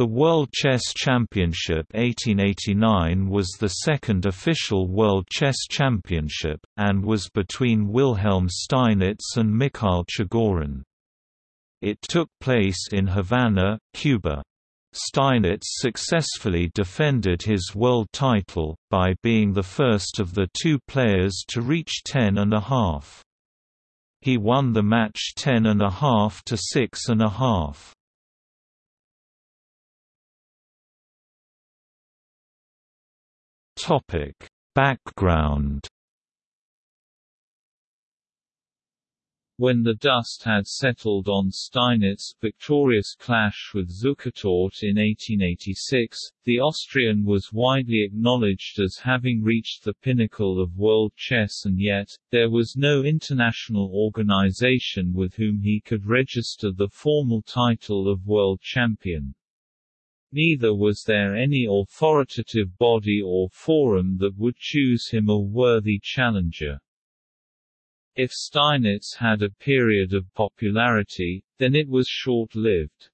The World Chess Championship 1889 was the second official World Chess Championship, and was between Wilhelm Steinitz and Mikhail Chigorin. It took place in Havana, Cuba. Steinitz successfully defended his world title, by being the first of the two players to reach ten and a half. He won the match ten and a half to six and a half. Topic: Background When the dust had settled on Steinitz's victorious clash with Zukertort in 1886, the Austrian was widely acknowledged as having reached the pinnacle of world chess and yet, there was no international organization with whom he could register the formal title of world champion. Neither was there any authoritative body or forum that would choose him a worthy challenger. If Steinitz had a period of popularity, then it was short-lived.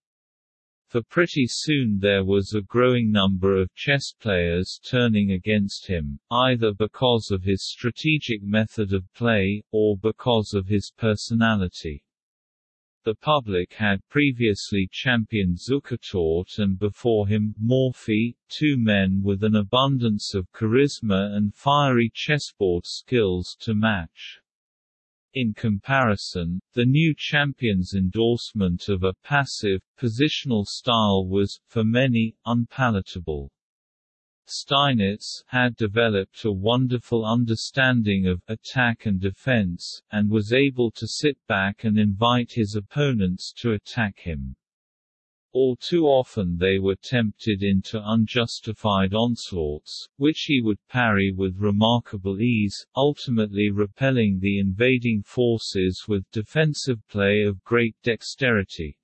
For pretty soon there was a growing number of chess players turning against him, either because of his strategic method of play, or because of his personality. The public had previously championed Zukertort and before him, Morphy, two men with an abundance of charisma and fiery chessboard skills to match. In comparison, the new champion's endorsement of a passive, positional style was, for many, unpalatable. Steinitz had developed a wonderful understanding of attack and defense, and was able to sit back and invite his opponents to attack him. All too often they were tempted into unjustified onslaughts, which he would parry with remarkable ease, ultimately repelling the invading forces with defensive play of great dexterity.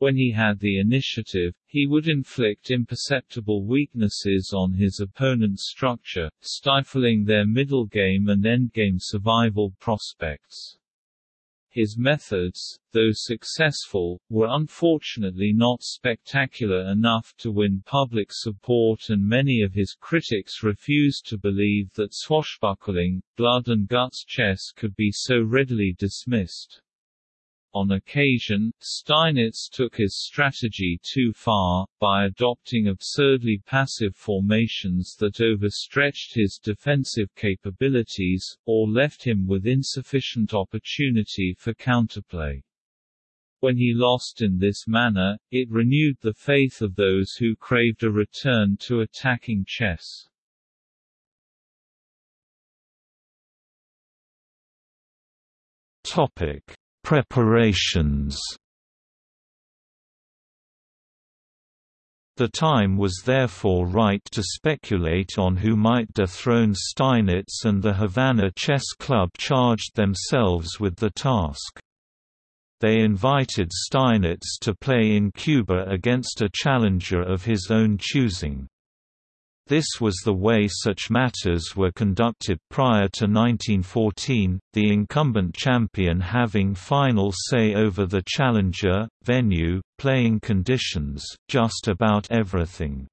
When he had the initiative, he would inflict imperceptible weaknesses on his opponent's structure, stifling their middle game and endgame survival prospects. His methods, though successful, were unfortunately not spectacular enough to win public support and many of his critics refused to believe that swashbuckling, blood and guts chess could be so readily dismissed. On occasion, Steinitz took his strategy too far, by adopting absurdly passive formations that overstretched his defensive capabilities, or left him with insufficient opportunity for counterplay. When he lost in this manner, it renewed the faith of those who craved a return to attacking chess. Topic Preparations The time was therefore right to speculate on who might dethrone Steinitz and the Havana Chess Club charged themselves with the task. They invited Steinitz to play in Cuba against a challenger of his own choosing. This was the way such matters were conducted prior to 1914, the incumbent champion having final say over the challenger, venue, playing conditions, just about everything.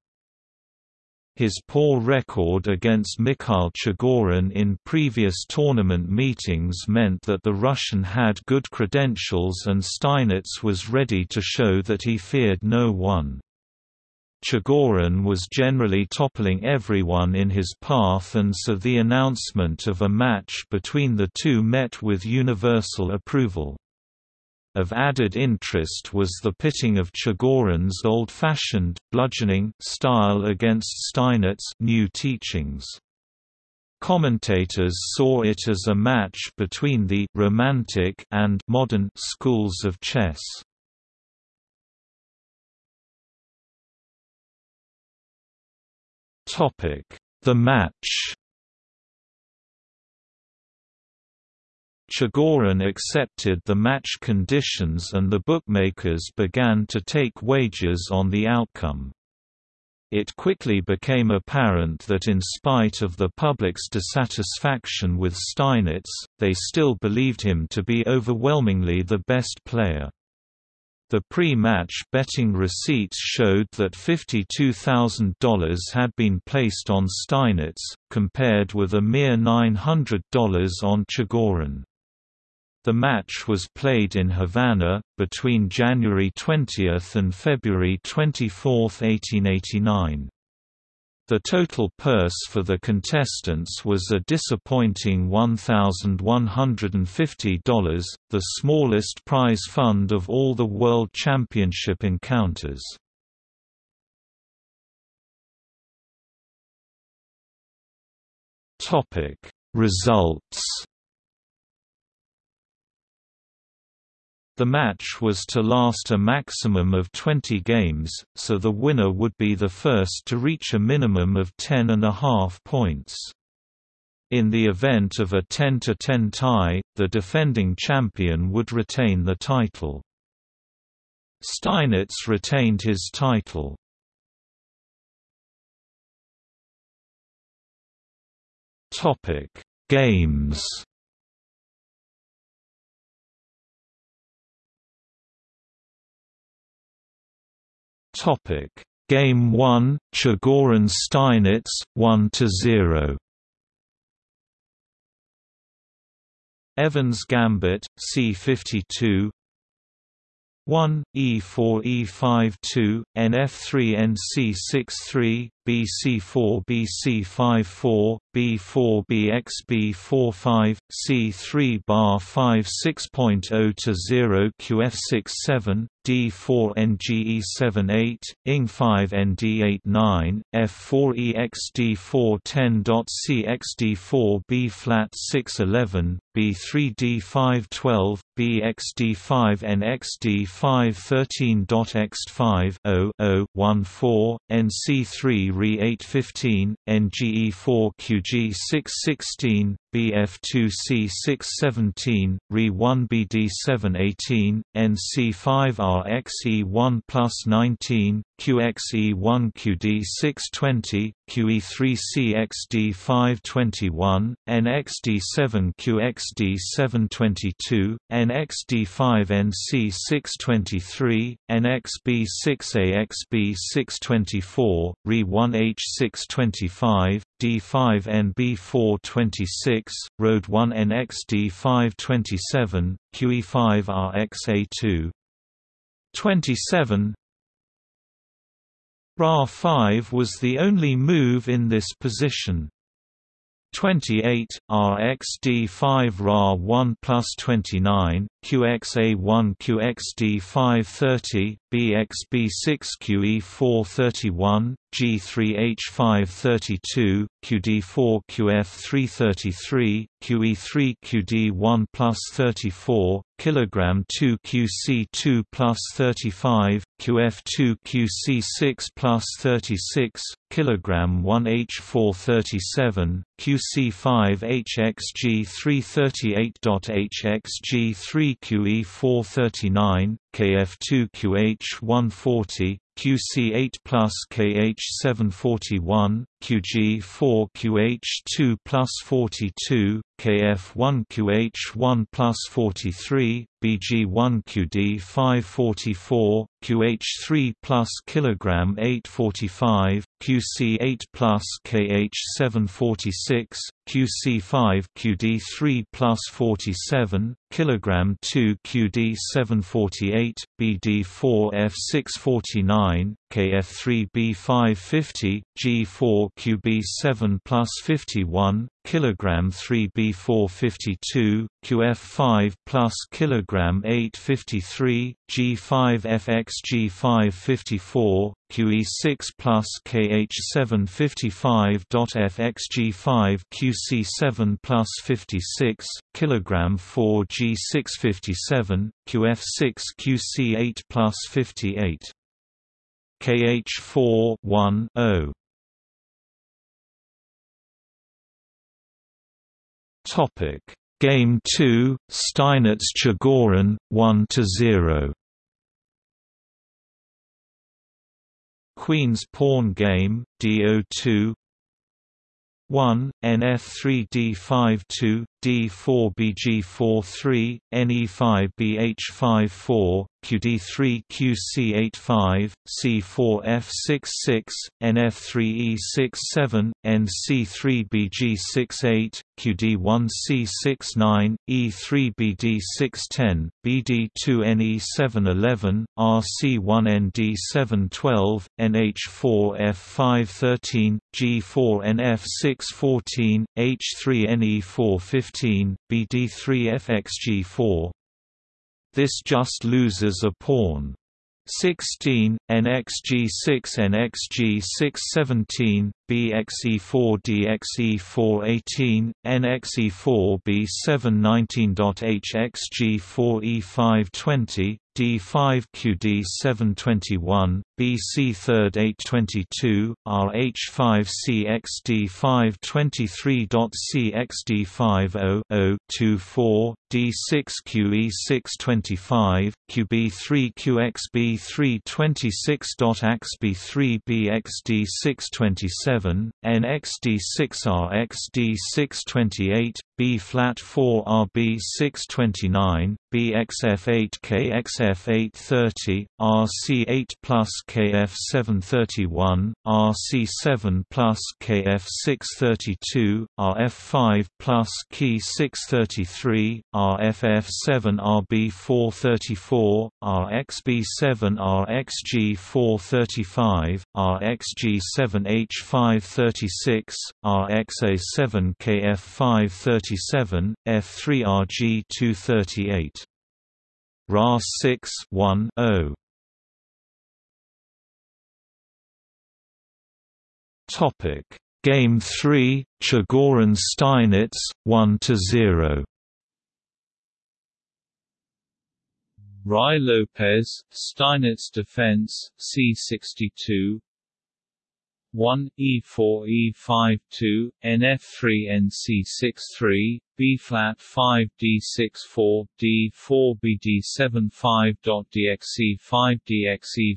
His poor record against Mikhail Chigorin in previous tournament meetings meant that the Russian had good credentials and Steinitz was ready to show that he feared no one. Chigorin was generally toppling everyone in his path and so the announcement of a match between the two met with universal approval. Of added interest was the pitting of Chigorin's old-fashioned, bludgeoning style against Steinitz's new teachings. Commentators saw it as a match between the «romantic» and «modern» schools of chess. The match. Chigorin accepted the match conditions and the bookmakers began to take wagers on the outcome. It quickly became apparent that in spite of the public's dissatisfaction with Steinitz, they still believed him to be overwhelmingly the best player. The pre-match betting receipts showed that $52,000 had been placed on Steinitz, compared with a mere $900 on Chigorin. The match was played in Havana, between January 20 and February 24, 1889. The total purse for the contestants was a disappointing $1,150, the smallest prize fund of all the World Championship encounters. Results The match was to last a maximum of 20 games, so the winner would be the first to reach a minimum of 10 and a half points. In the event of a 10-10 tie, the defending champion would retain the title. Steinitz retained his title. Games Topic: Game 1, Chigorin Steinitz 1 to 0. Evans Gambit C52 1 E4 E52 NF3 NC63 BC4 BC54 B4 BX B45 C3 bar 5 6.0 to 0 QF67 D4 NGE78 ING5 ND89 F4 EXD4 10.CXD4 B flat 611 B3 D512 BXD5 NXD5 13.X5 0 0 14 NC3 RE 815 NGE4 QG 616 BF2C617, RE1BD718, NC5RXE1 plus 19, QXE1QD620, QE3CXD521, NXD7QXD722, NXD5NC623, NXB6AXB624, RE1H625, D5NB426, Road 1 NXD527, QE5RXA2 27 Ra5 was the only move in this position. 28, RxD5 Ra1 plus 29, QXA1 QXD530, BXB6QE431, G3H532, QD4QF333, QE3QD1 plus 34, kilogram 2 QC2 plus 35, QF2 QC6 plus 36, kilogram 1 H437, QC5 HXG338.HXG3 QE439, KF2QH140, QC8 plus KH741, QG4QH2 plus 42, KF1QH1 plus 43, BG1QD544, QH3 plus kilogram 845, QC8 plus KH746, QC5 QD3 plus 47, kilogram 2 QD748, BD4 F649, KF3 B550, G4 QB7 plus 51, kilogram 3 B452, QF5 plus kilogram 853, G5 FX G554, QE6 plus KH755.FXG5 QC7 plus 56, kilogram 4 G657, QF6 QC8 plus 58. KH4 1 0 Topic. Game 2 Steinitz Chigorin 1 to 0 Queen's Pawn Game D02 1 NF3D52 D4BG43, NE5BH54, QD3QC85, C4F66, NF3E67, NC3BG68, QD1C69, E3BD610, BD2NE711, RC1ND712, NH4F513, G4NF614, H3NE415, BD3FXG4. This just loses a pawn. 16, NXG6 NXG617, BXE4 DXE418, NXE4 D5 QD 721, BC 3rd 822, RH5 CXD 523.CXD50-024, D6 QE 625, QB3 QXB3 AXB3 BXD 627, NXD6 RXD 628, B719.HXG4E520, D5QD721, BC3 RH5CXD523.CXD50 D6QE625, QB3QXB326.AXB3BXD627, NXD6RXD628, B-flat-4-RB-629, BXF8-KXF830, RC8 plus KF731, RC7 plus KF632, RF5 plus Key633, RFF7-RB434, RXB7-RXG435, RXG7H536, RXA7KF537, F3RG238. RA 6 1 0 Topic. Game 3 Chigorin Steinitz 1 to 0 Ruy Lopez, Steinitz Defense, C62 1 E4 E52 NF3 NC63 B flat 5 D6 4 D4 B D7 5 dot DXE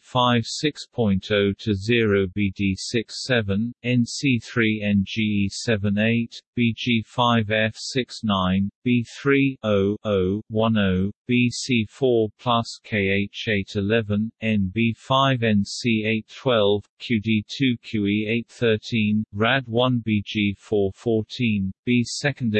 5 6.0 to 0 B D6 7 NC3 NGE 78 BG5 F69 B3 0 0 10 BC4 plus KH811 NB5 NC 8 12 QD2 QE813 RAD1 BG414 B second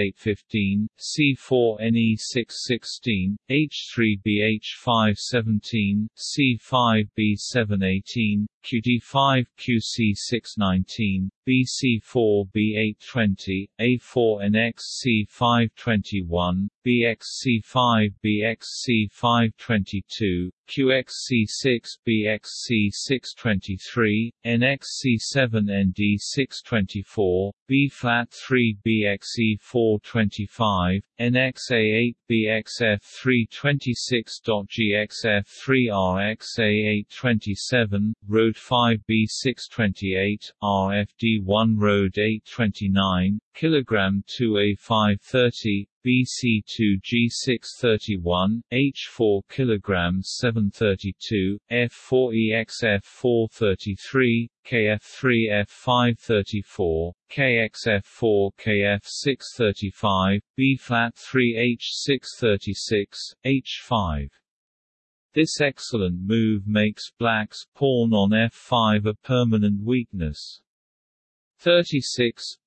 815 C4NE616, H3BH517, C5B718, QD5QC619, BC4B820, A4NXC521, BXC5BXC522, QXC6BXC623, NXC7ND624, B-flat3BXE425, NXA8BXF326.GXF3RXA827, Road 5B628, RFD1 Road 829, kilogram 2A530, BC2G631, H4 kg 732, F4EXF433, KF3F534, KXF4 KF635, B-flat 3H636, H5. This excellent move makes black's pawn on f5 a permanent weakness. 36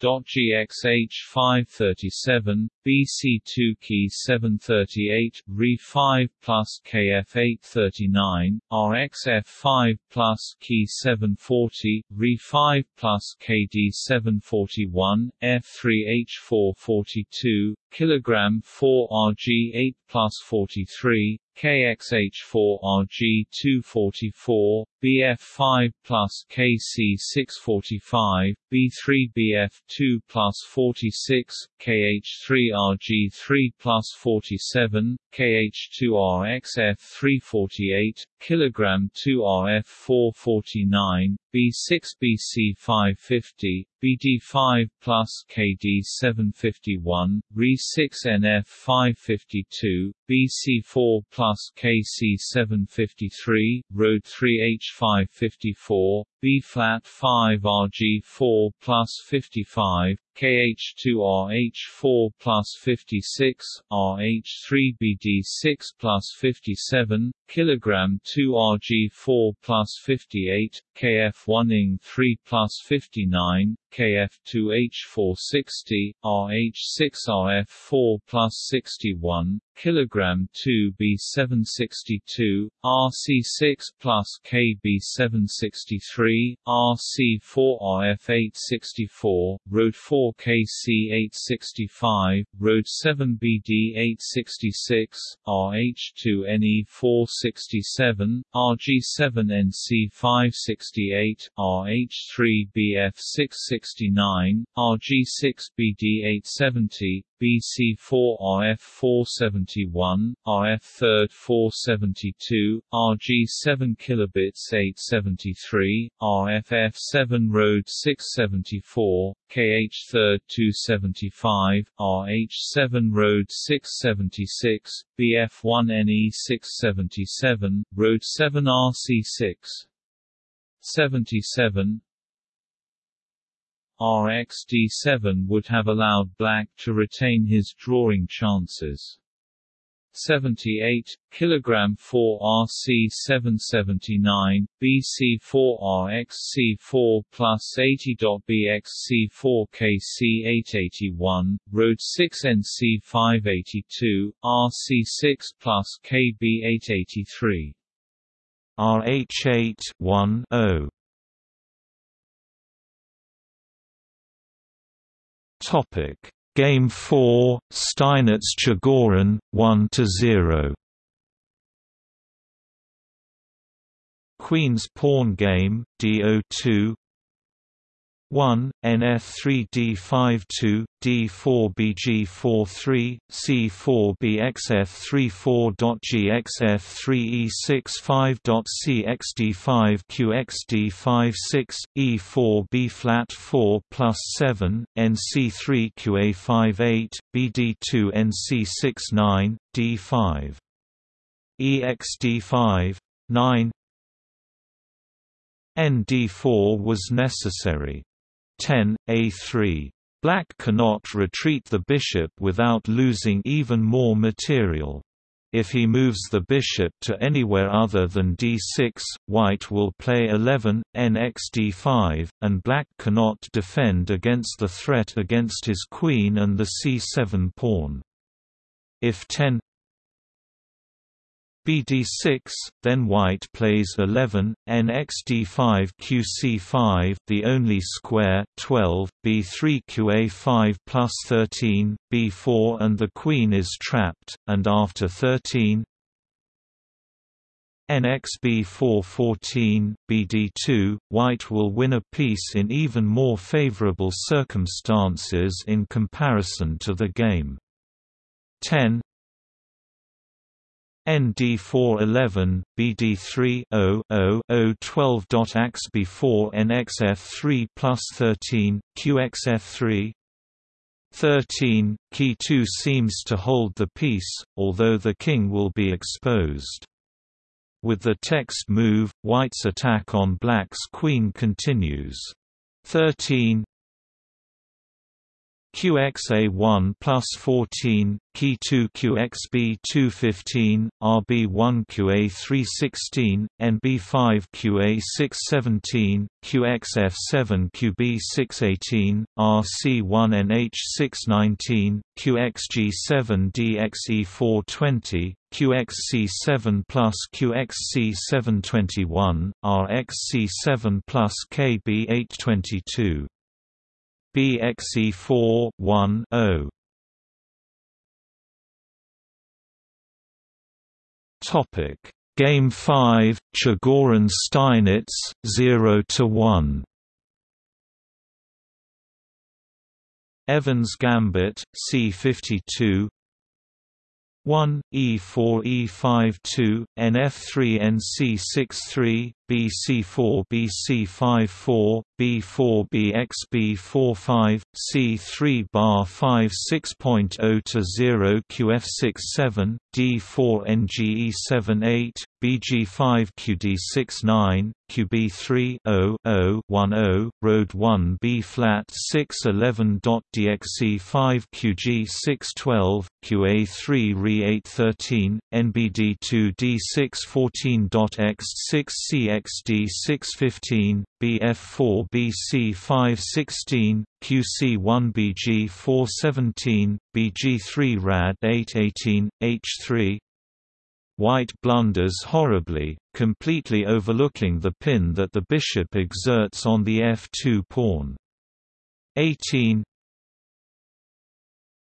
GXH537, BC2 key 738, Re5 plus KF839, RXF5 plus key 740, Re5 plus KD741, F3H442, kilogram 4 RG8 plus 43, KXH4RG244, BF5 plus KC645, B3BF2 plus 46, KH3RG3 plus 47, KH2RXF348, kilogram 2RF449, B6BC550, BD5 plus KD751, Re6NF552, BC4 plus KC753, Road 3H554, B flat 5 RG4 plus 55, KH2RH4 plus 56, RH3BD6 plus 57, kilogram 2 RG4 plus 58, KF1ING3 plus 59, KF2H460, RH6RF4 plus 61, kilogram 2 B762, RC6 plus KB763, RC4RF864, Road 4 KC865, Road 7 BD866, RH2NE467, RG7NC568, RH3BF669, RG6BD870, BC4RF471, RF3rd 472, RG7 kilobits 873, RFF7 Road 674, KH3rd 275, RH7 Road 676, BF1NE 677, Road 7 RC6 77, RxD7 would have allowed black to retain his drawing chances. 78 kg 4 RC 779 BC4 RXC4 plus 80. BXC4 KC 881 Road 6 NC 582 RC6 plus KB 883 RH8 1 0 Topic: Game 4, Steinitz Chigorin 1 to 0. Queen's Pawn Game, D02 1, NF3D52, D4BG43, C4BXF34.GXF3E65.CXD5QXD56, E4B flat 4 plus 7, NC3QA58, BD2 NC69, D5. EXD5 9 ND4 was necessary. 10, A3. Black cannot retreat the bishop without losing even more material. If he moves the bishop to anywhere other than d6, white will play 11, nxd5, and black cannot defend against the threat against his queen and the c7 pawn. If 10 bd6, then white plays 11, nxd5 qc5 the only square 12, b3 qa5 plus 13, b4 and the queen is trapped, and after 13 nxb4 14, bd2, white will win a piece in even more favorable circumstances in comparison to the game. 10 ND411, BD3 0 0 0 12.axb4 NXF3 plus 13, QXF3 13, Key 2 seems to hold the piece, although the king will be exposed. With the text move, white's attack on black's queen continues. 13, QXA1 plus 14, Ki2 QXB215, RB1 QA316, NB5 QA617, QXF7 QB618, RC1 NH619, QXG7 DXE420, QXC7 plus QXC721, RXC7 plus KB822. BXE 4 1 0 Topic. Game 5 Chigorin Steinitz 0 to 1 Evans Gambit C52 1 E4 E52 NF3 NC63 BC4 BC54 B4 BXB45 C3 bar 5 6.0 to 0 QF67 D4 NGE78 BG5 QD69 QB3 0 0 10 Road 1 B flat 611.DXC5 QG612 QA3 RE813 NBD2 D614.X6 CXD615 BF4 BC516 QC1 BG417 BG3 RAD 818 H3 White blunders horribly, completely overlooking the pin that the bishop exerts on the f2 pawn. 18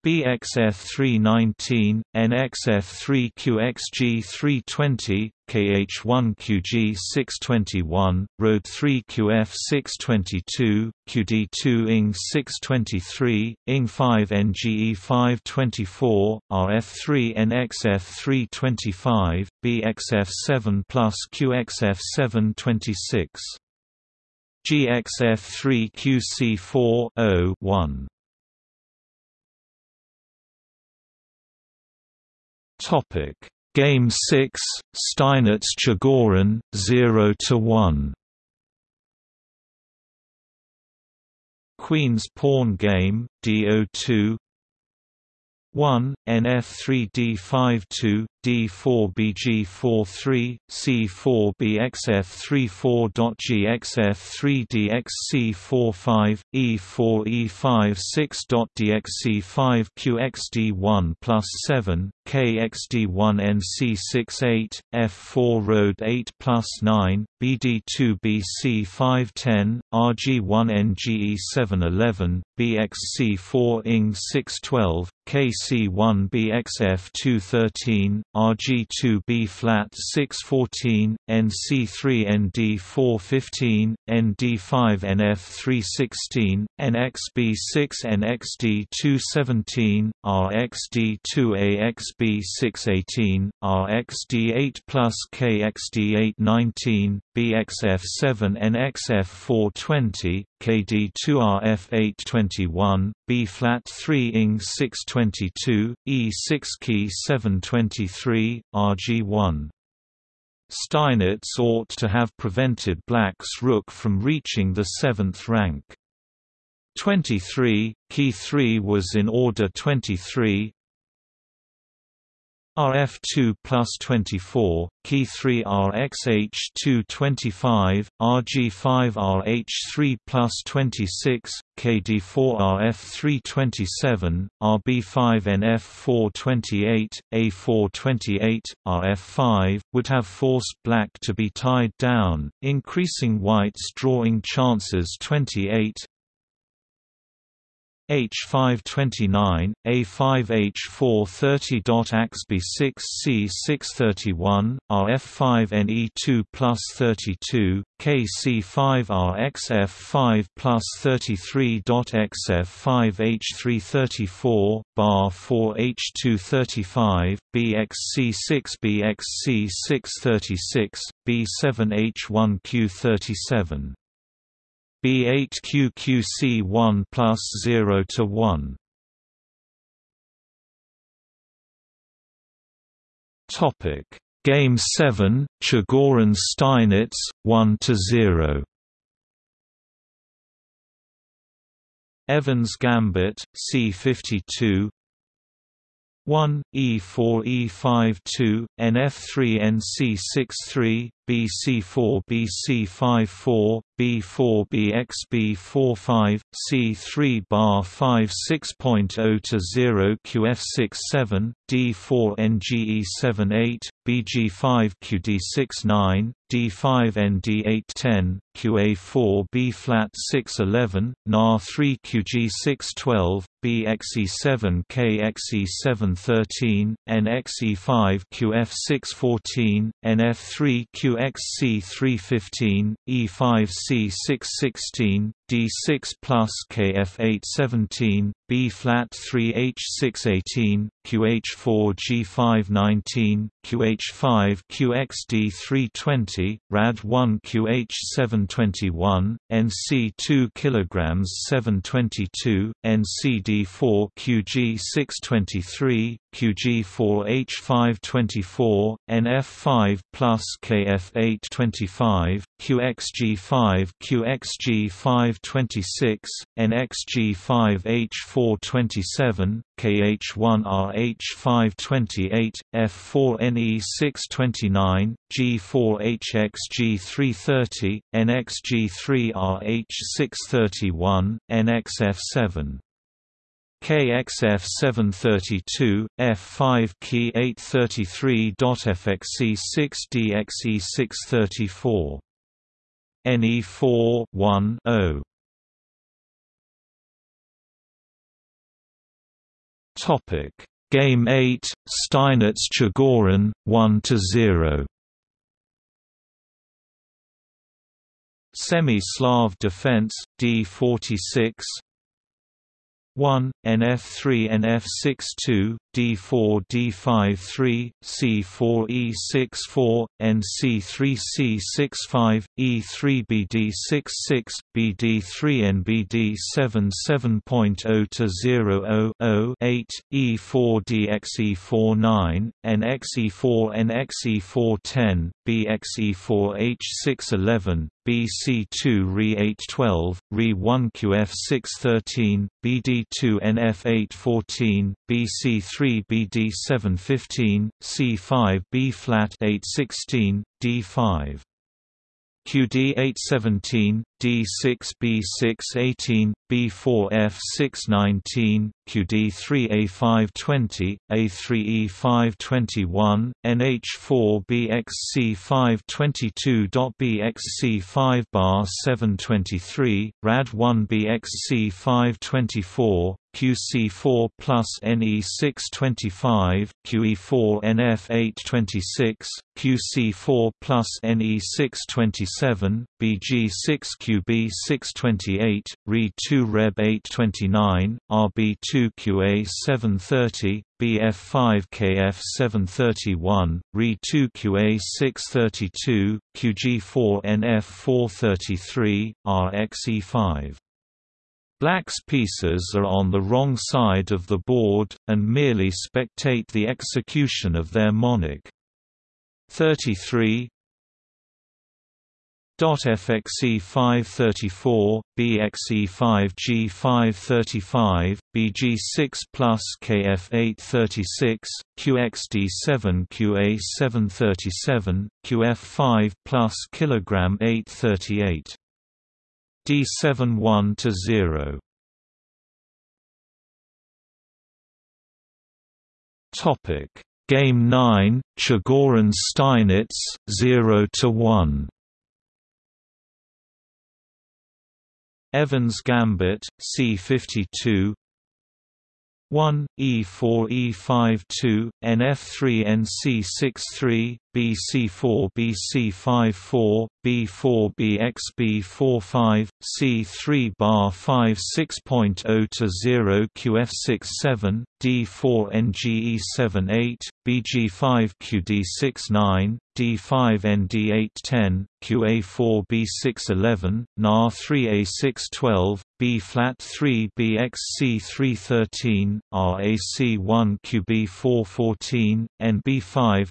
BXF319, NXF3QXG320, KH1QG621, Road 3QF622, QD2 ING623, ING5NGE524, RF3NXF325, BXF7 plus QXF726. GXF3QC4 1 Topic. Game 6 Steinitz Chigorin 0 to 1 Queen's Pawn Game D02 1 NF3D52 D4BG43 C4BXF34.GXF3DXC45 E4E56.DXC5 QXD1 plus 7 KXD1NC68 F4 Road 8 plus 9 BD2BC510 RG1NGE711 BXC4 ING612 KC1BXF213 RG2B flat 614, NC3ND415, ND5NF316, NXB6NXD217, RXD2AXB618, RXD8 plus KXD819, BXF7NXF420, KD2RF821, B flat 3 ing 622, E6 key 723, RG1. Steinitz ought to have prevented black's rook from reaching the seventh rank. 23, key 3 was in order 23, RF2 plus 24, Key 3 RXH2 25, RG5 RH3 plus 26, KD4 RF3 27, RB5 NF4 28, A4 28, RF5, would have forced black to be tied down, increasing white's drawing chances 28, H529, A5H430.AXB6C631, RF5NE2 plus 32, KC5RXF5 plus 33.XF5H334, bar 4H235, BXC6 BXC636, B7H1Q37. B8QQC1 plus 0 to 1. Topic Game 7 Chigorin Steinitz 1 to 0. Evans Gambit C52 1 E4 E52 NF3 NC63 BC4 BC54 B4 BXB45 C3 bar 5 6.0 to 0 QF67 D4 NGE78 BG5 QD69 D5 ND810 QA4 B flat 611 NAR 3 QG612 BXE7 KXE713 NXE5 QF614 NF3 QXC315 E5C616 D6 plus KF817, B flat 3H618, QH4G519, QH5 QXD320, RAD1 QH721, NC2 kg 722, NCD4 QG623, QG4H524, NF5 plus KF825, QXG5 QXG526, NXG5H427, KH1RH528, F4NE629, G4HXG330, NXG3RH631, NXF7. KXF732, F5 Key 833.FXC6DXE634. NE4 1 0. Topic. Game 8 Steinitz Chigorin 1 to 0 Semi-Slav defense D46 1 NF3 NF62 D4 D53 C4 E64 NC3 C65 E3 BD66 BD3 NBD 77.0 to 0 8 E4 DXE49 NXE4 NXE410 BXE4 H611 BC2 RE812, RE1 QF613, BD2 NF814, BC3 BD715, C5 B flat 816, D5 QD817, D6B618, B4F619, QD3A520, A3E521, NH4BXC522.BXC5 bar 723, RAD1BXC524, QC4 plus NE625, QE4 NF826, QC4 plus NE627, BG6QB628, RE2 Reb 829, RB2QA730, BF5KF731, RE2QA632, QG4NF433, RXE5. Black's pieces are on the wrong side of the board, and merely spectate the execution of their monarch. 33 FXE 534, BXE 5G 535, BG6 plus KF 836, QXD 7 QA 737, QF 5 plus kilogram 838. D7 1 to 0. Topic Game 9 Chigorin Steinitz 0 to 1. Evans Gambit C52 1 E4 E52 NF3 NC63 BC4 BC54 B4 BXB45 C3 bar 5 6.0 to 0 QF67 D4 NGE78 BG5 QD69 D5 ND810 QA4 B611 NA3 A612 B flat 3 BXC313 RAC1 QB414 NB5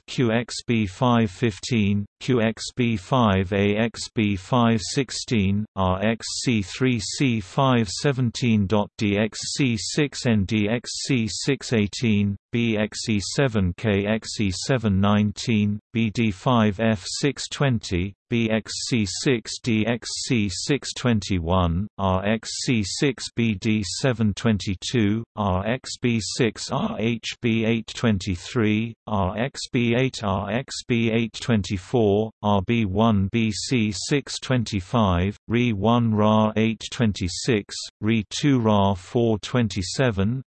QXB515 QXB5AXB516 RXC3C517.DXC6 and DXC618 BXE7KXE719 BD5F620 BXC6DXC621, RXC6BD722, RXB6RHB823, RXB8RXB824, RB1BC625, RE1RA826, RE2RA427,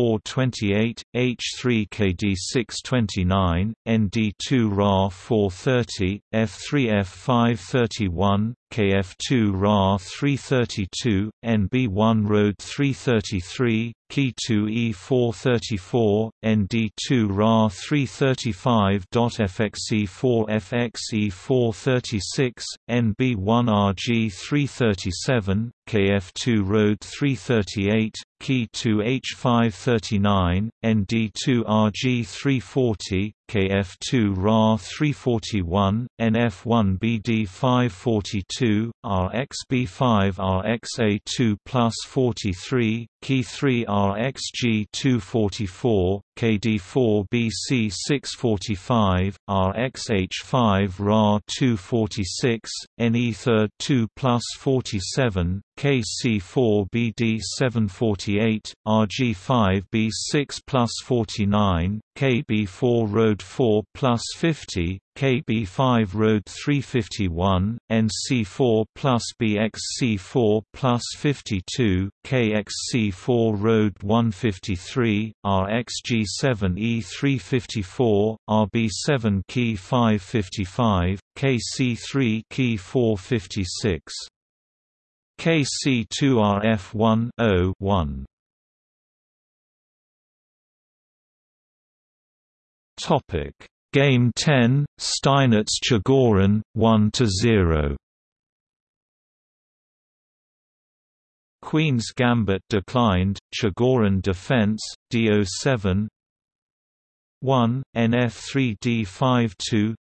RB2RXE428, H3KD629, ND2RA430, F3F531, KF2 RA 332, NB1 Road 333, Key 2 E434, ND2 RA 335. FXE4 FXE436, NB1 RG 337, KF2 Road 338, Key 2 H539, ND2 RG 340, KF2 RA 341, NF1 BD 542, RXB5 RXA2 plus 43, Key 3 RXG 244, KD4 BC 645, RXH5 RA 246, NE 3 2 plus 47, KC4 BD 748, RG5 B6 plus 49, KB4 Road 4 plus 50, KB5 Road 351, NC4 plus BXC4 plus 52, KXC4 Road 153, RXG7 E354, RB7 Key 555, KC3 Key 456. KC2RF1 1 Topic Game 10 Steinitz Chigorin 1 0. Queen's Gambit declined Chigorin defense D07 1 NF3D52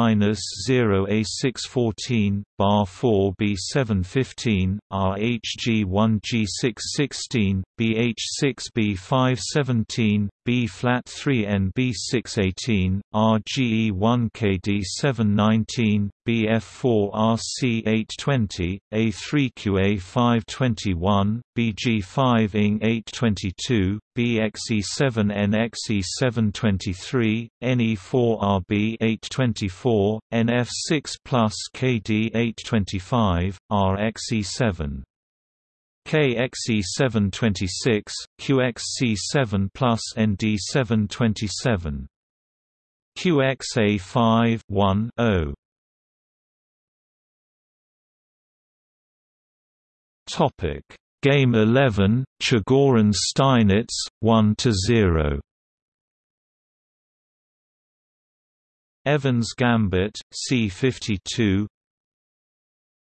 minus 0 A614 bar 4 B715 RHG1 G616 BH6 B517 B flat 3 and B618 RGE1 KD719 BF4 RC820 A3QA 521 BG5 ING 822 BXE7 NXE723 NE4RB 824 NF6 plus KD 825 RXE7 KXE726, QXC7 plus ND727. QXA5 1 0. Topic Game 11 Chigorin Steinitz 1 to 0 Evans Gambit C52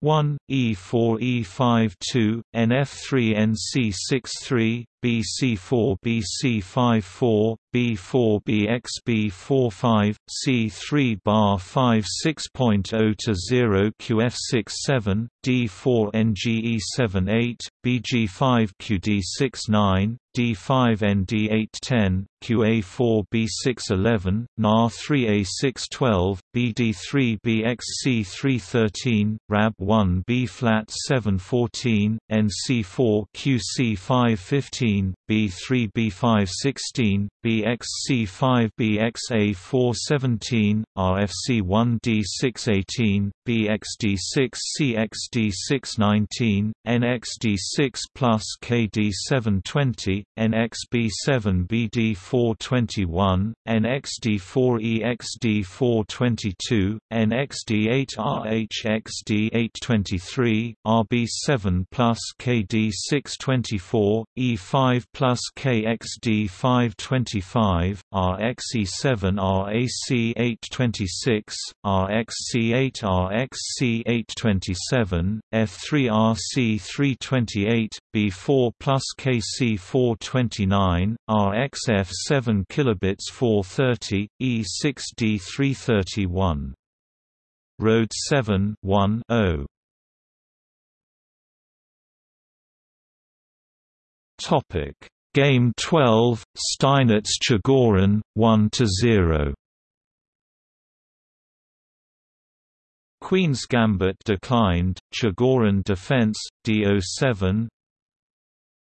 1 E4 E52 NF3 NC63 BC4 BC54 B4 BXB45 C3 bar 5 6.0 to 0 QF67 D4 NGE78 BG5 QD69 D5 ND810 QA4 B611 NA3 A612 BD3 BXC313 RAB1 B flat 714 NC4 QC515 B3 B516 BXC5 BXA417 RFC1 D618 BXD6 CXD619 NXD6 plus KD720 NXB7 BD421 NXD4 EXD422 NXD8 RHXD823 RB7 plus KD624 E5 plus KXD525 RXE7 RAC826 RXC8 RXC827 F3RC328 B4 plus KC429 RXF7 kilobits 430 E6D331 Road 7 1 Topic. Game 12 Steinitz Chigorin 1 to 0 Queen's Gambit declined, Chigorin Defense, D07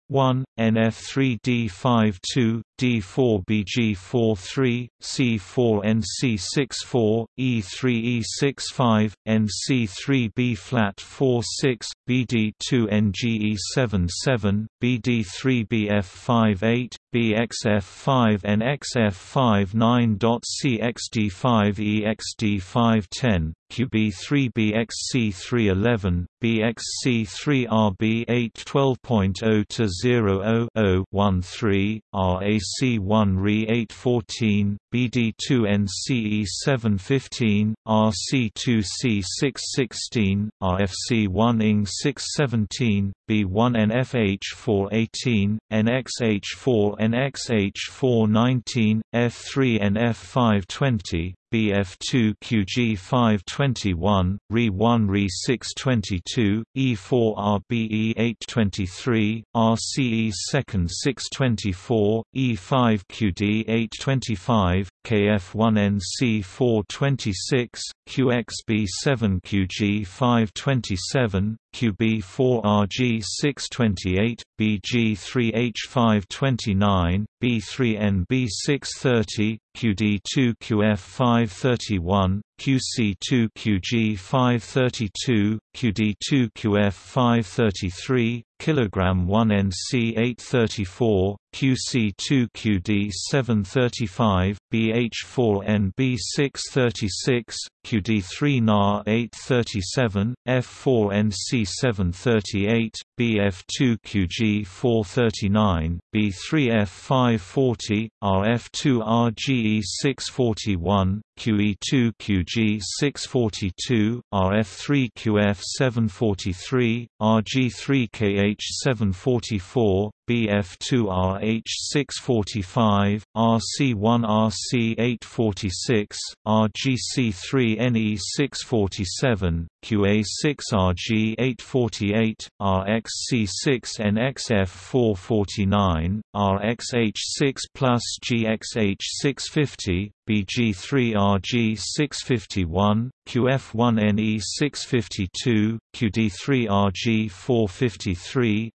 1, NF3D52, D4BG43, C4NC64, E3E65, NC3B flat 46, BD2NGE77, BD3BF58, BXF5 and XF59.CXD5EXD510, QB3BXC311, BXC3RB812.0-00-13, RAC1RE814, BD2NCE715, RC2C616, RFC1ING617, B1NFH418, NXH4NXH419, F3NF520, BF2 QG521, RE1 RE622, E4 RBE823, RCE 2nd 624, E5 QD825, KF1NC426, QXB7 QG527, QB4RG628, BG3H529, B3NB630, QD2QF531, QC2QG532, QD2QF533, kilogram 1 NC834, QC2QD735, BH4NB636, QD3NA837, F4NC738, BF2QG439, B3F540, RF2RGE641, QE2QG642, RF3QF743, RG3KH744, BF2RH645, RC1RC846, RGC3NE647, QA6RG848, RXC6NXF449, RXH6 plus GXH650, BG3RG651, QF1NE652, QD3RG453,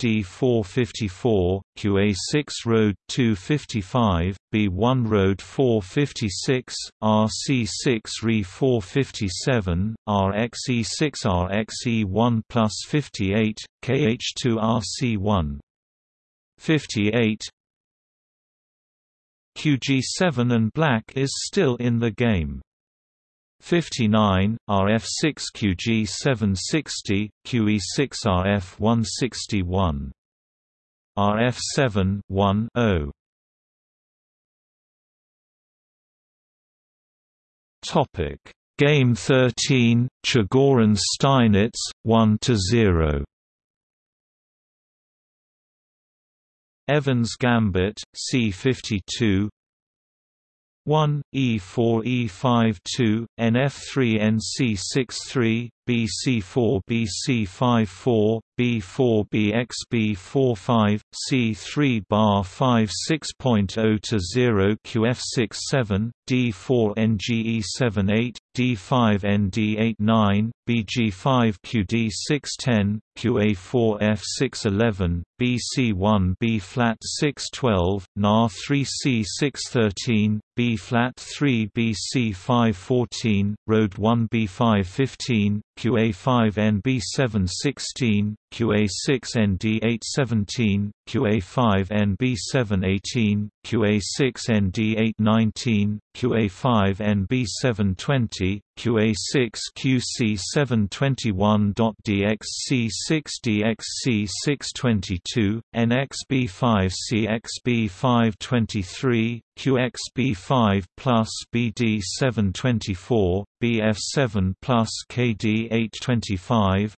H3RXD454, QA6 Road 255, B1 Road 456, RC6 RE457, RXE6RXE1 plus 58, KH2RC1 58 QG7 and black is still in the game. 59, RF6 QG760, QE6 RF161. RF7 1 0. Topic Game 13, Chigorin Steinitz 1 to 0. Evans Gambit, C52 1, E4 E52, NF3 NC63, BC4 BC54 B4 BXB45 C3 bar 56.0 to 0 QF67 D4 NGE78 D5 ND89 BG5 QD610 QA4 F611 BC1 B flat 612 Na 3C 613 B flat 3 BC514 Road 1 B515 QA5NB716 QA5 NB716, QA6 ND817, QA5 NB718, QA6 ND819, QA5 NB720, QA6 QC721.DXC6DXC622, NXB5 CXB523, QXB5 plus BD724, BF7 plus KD825,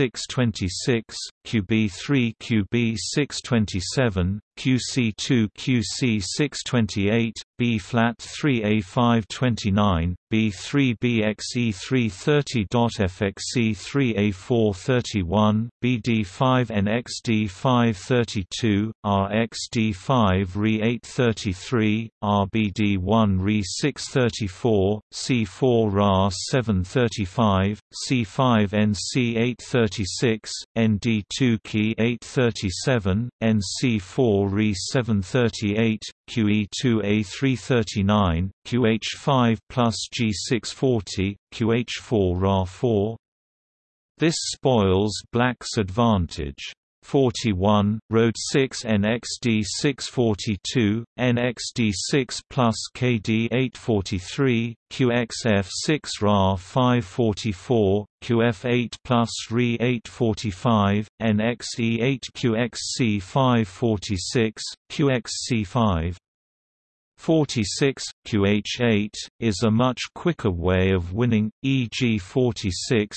RB1ND626, QB3 QB627, QC2 QC628, B flat 3A529, B3BXE330.FXE3A431, BD5NXD532, RXD5 Re833, RBD1 Re634, C4 RA735, C5NC836, ND2 Key 837, NC4 Re738, QE2A339, QH5 plus G640, QH4 Ra4. This spoils black's advantage. 41, Road 6 NXD 642, NXD 6 plus KD 843, QXF 6 RA 544, QF8 plus RE 845, NXE 8 QXC 546, QXC 5 46, QH8, is a much quicker way of winning, e.g. 46,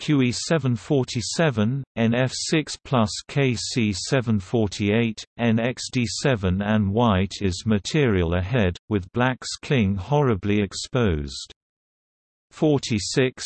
QE747, NF6 plus KC748, NXD7 and white is material ahead, with black's cling horribly exposed. 46,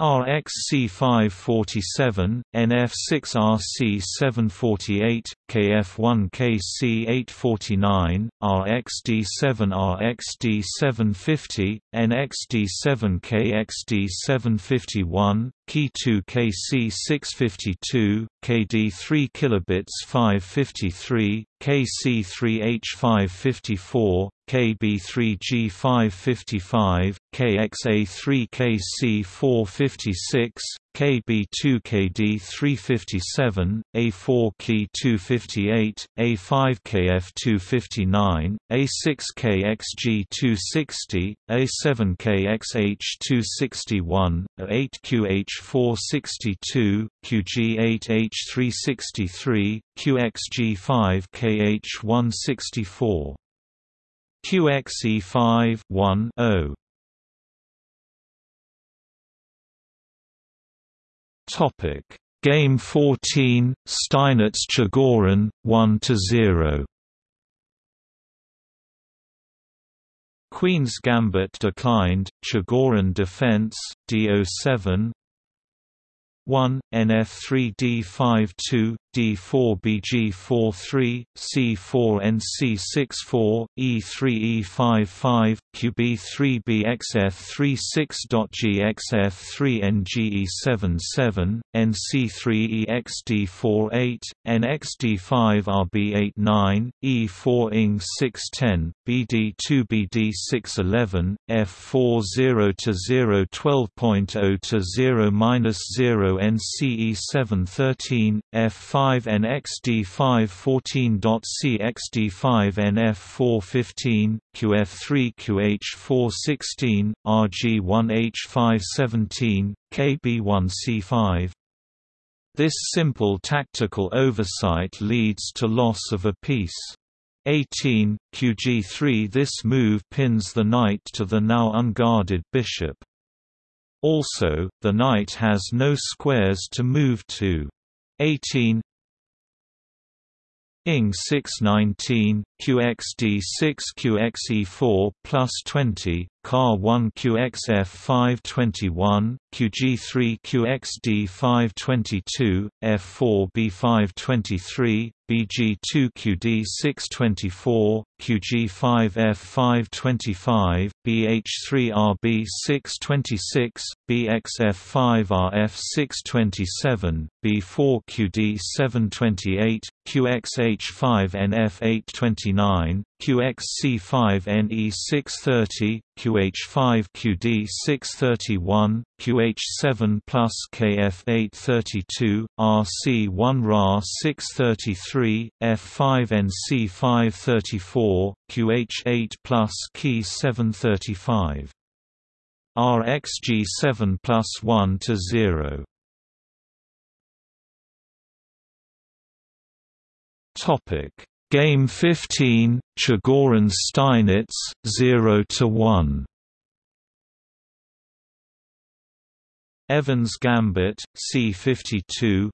RXC547, NF6RC748, KF1KC849, RXD7 RXD750, NXD7KXD751, Key2 KC652, KD3 kilobits 553, KC3H554, KB3G555, KXA3KC456, KB2KD357, A4Key258, A5KF259, A6KXG260, A7KXH261, A8QH462, QG8H363, QXG5KH164. QXE5 1 0 Topic. Game 14 Steinitz Chigorin 1 to 0 Queen's Gambit declined Chigorin defense D07 1 NF3D52 D4BG43, C4NC64, E3E55, QB3BXF36.GXF3NGE77, NC3EXD48, NXD5RB89, E4ING610, BD2BD611, F40 to 0 12.0 to 0 0 NCE713, F5 5NXD514.CXD5NF415, QF3QH416, RG1H517, KB1C5. This simple tactical oversight leads to loss of a piece. 18, QG3 This move pins the knight to the now unguarded bishop. Also, the knight has no squares to move to. 18 ING 619, QXD6 QXE4 plus 20, CAR 1 QXF521, QG3 QXD522, F4 B523, BG2 QD624, QG5 F525, BH3 RB626, BXF5 RF627, B4 QD728, QXH5 NF829, QX49, QXC5NE630, QH5QD631, QH7 plus KF832, RC1Ra633, F5NC534, QH8 plus Ki735. RxG7 plus 1 to 0. Topic Game 15, Chigorin Steinitz 0 to 1. Evans Gambit C52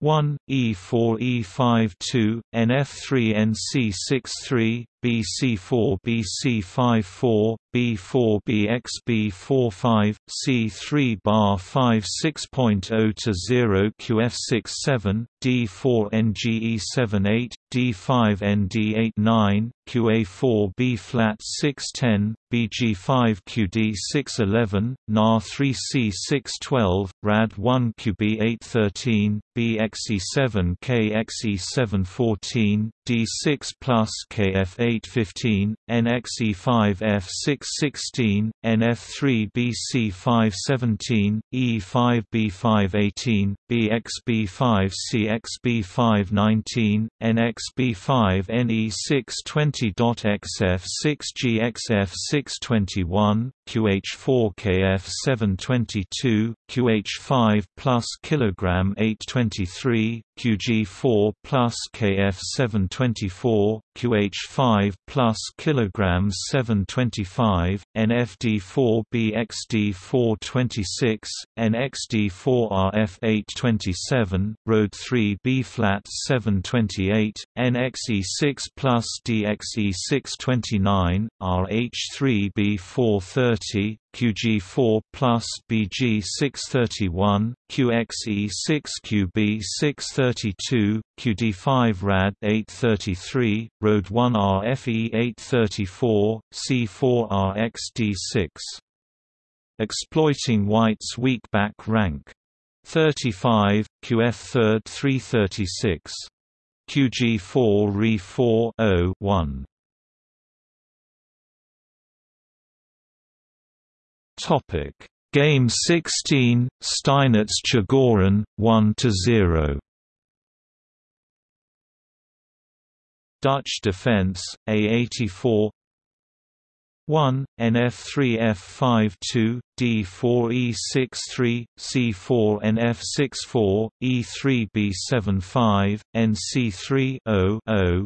1 E4 E5 2 NF3 NC63 BC4 BC54 B4 BXB45 C3 bar 5 6.0 to 0 QF67 D4 NGE78 D5 ND89 QA4 B flat 610 BG5 QD611 NA 3C612 RAD1 QB813 BXE7 KXE714 D6 plus KF815 NXE5 F616 NF3 BC517 E5 B518 BXB5 CXB519 NXB5 NE620.XF6GXF621 QH4KF722 QH5 plus kilogram 823 QG4 plus KF724 QH5 plus kilograms 725 NFD4 BXD426 NXD4 RF827 Road 3 B flat 728 NXE6 plus DXE629 RH3 B430 QG4 plus BG631, QXE6 QB632, QD5 RAD 833, Road 1 RFE 834, C4 RXD6. Exploiting White's weak back rank. 35, QF 3rd 336. QG4 Re 4 0 1. Topic: Game 16, Steinitz Chigorin 1 to 0. Dutch defense A84 1, NF3F52, D4E63, C4 NF64, E3B75, NC3 0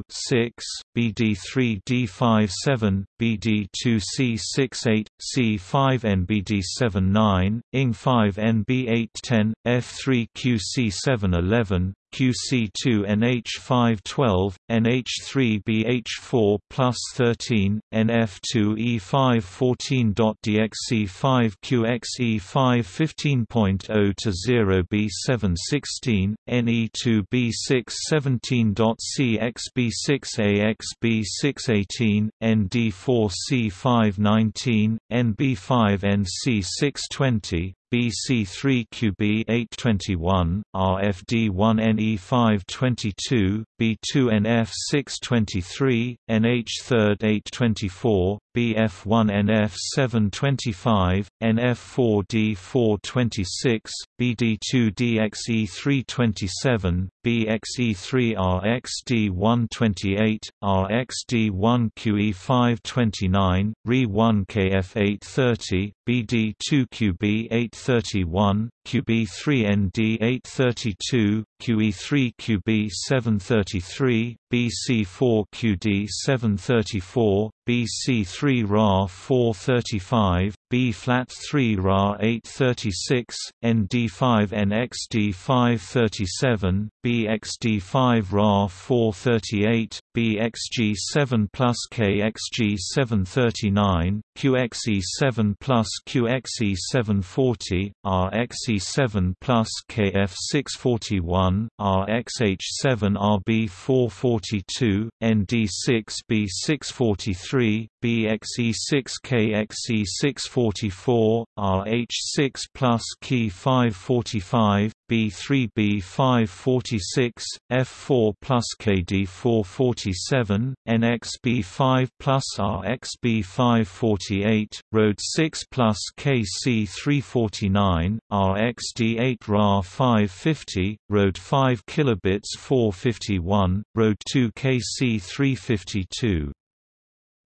6, BD3D57, BD2C68, C5NBD79, ING5NB810, F3QC711, QC2 NH512, NH3BH4 plus 13, NF2E514.DXE5 QXE515.0 to 0 B716, NE2B617.CXB6AXB618, ND4C519, NB5NC620, BC3QB821, RFD1NE522, B2NF623, NH3 BF1NF725, NF4D426, BD2DXE327, BXE3RXD128, RXD1QE529, RE1KF830, BD2QB831, QB3ND832, QE3QB733, BC4QD734, BC3 RA 435, B flat 3 Ra 836, ND5 NXD 537, BXD 5 Ra 438, BXG 7 plus KXG 739, QXE 7 plus QXE 740, RXE KF7 plus KF641, RXH7 RB442, ND6B643, BXE6KXE644, RH6 plus key 545, B3B546, F4 plus KD447, NXB5 plus RXB548, Road 6 plus KC349, RXD8 RA550, Road 5 kilobits 451, Road 2 KC352,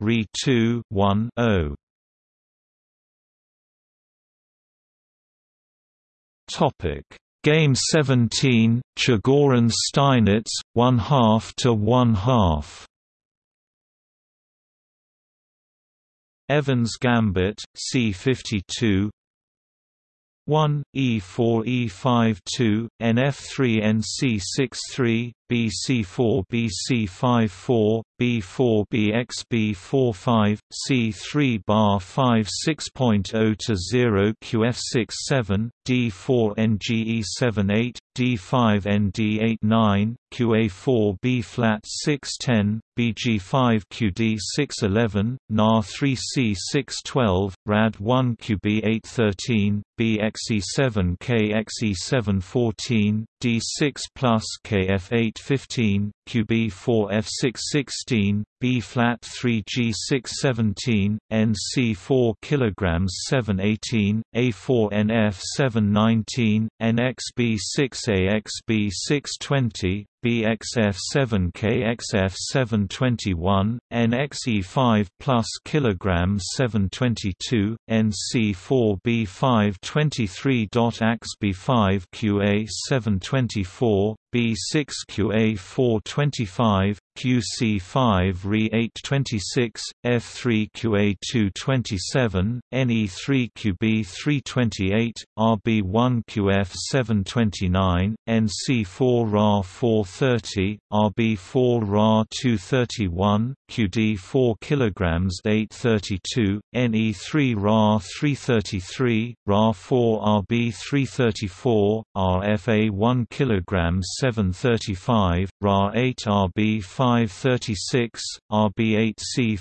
Re 2 1 0 Topic. Game 17 Chigorin Steinitz 1 half to 1 half. Evans Gambit C52 1, E4E52, NF3NC63, BC4 BC54, B4 BXB45, C3 bar 5 6.0 to 0 QF67, D4 NGE78, D5 ND89, QA4 B flat 610, BG5 QD 611, NA 3C 612, RAD 1 QB 813, BXE7 KXE714, D6 plus KF8 15, QB4 F616, B flat 3 G6 17, NC4 kilograms 718, A4 NF 719, NXB 6 AXB 620, BXF7 KXF721, NXE5 plus kilograms 722, NC4B5 23.AXB5 QA 724, B6QA 425, QC5 Re 826, F3QA 227, NE3QB 328, RB1QF 729, NC4 RA 430, RB4 RA 231, QD4 kg 832, NE3 RA 333, RA4 RB 334, RFA 1 kg 735, RA8 RB 536, RB8C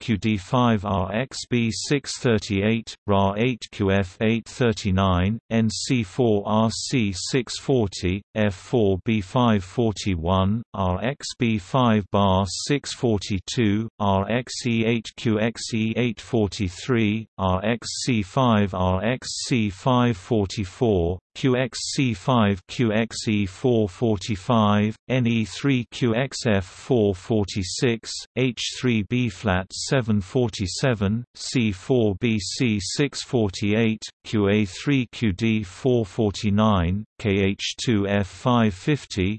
537, QD5RXB 638, RA8 QF839, NC4RC 640, F4B541, RXB5 bar 642, RXE8QXE843, RXC5RXC544, QXC5 QXE445, NE3 QXF446, H3B flat 747, C4BC 648, QA3 QD 449, KH2 F550,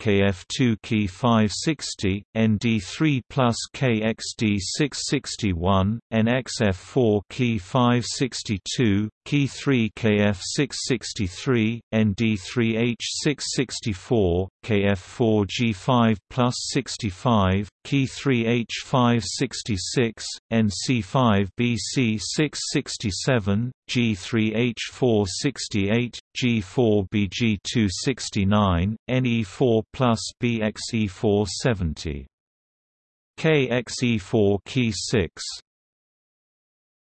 NXA1 KF 654, NC2 Key 555, NB4 B flat 756, kilogram 1 KD 457, C6 BC 858.CXD7 BXD 759, KF2 Key 560, ND3 plus KXD 661, NXF4 Key 562, Key 3 KF 663, ND3H 664, KF4 G5 plus 65, Key 3H 566, NC5 BC 667, G3H 468, G4 BG 269, NE4 plus BXE 470. KXE4 Key 6